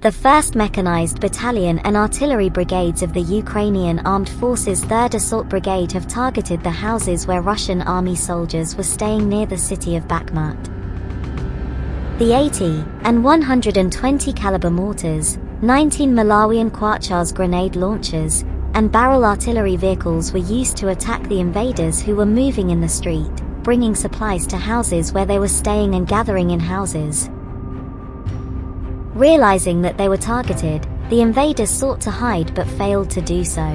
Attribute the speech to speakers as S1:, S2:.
S1: The 1st Mechanized Battalion and Artillery Brigades of the Ukrainian Armed Forces 3rd Assault Brigade have targeted the houses where Russian army soldiers were staying near the city of Bakhmut. The 80 and 120 caliber mortars, 19 Malawian Quachars grenade launchers, and barrel artillery vehicles were used to attack the invaders who were moving in the street, bringing supplies to houses where they were staying and gathering in houses. Realizing that they were targeted, the invaders sought to hide but failed to do so.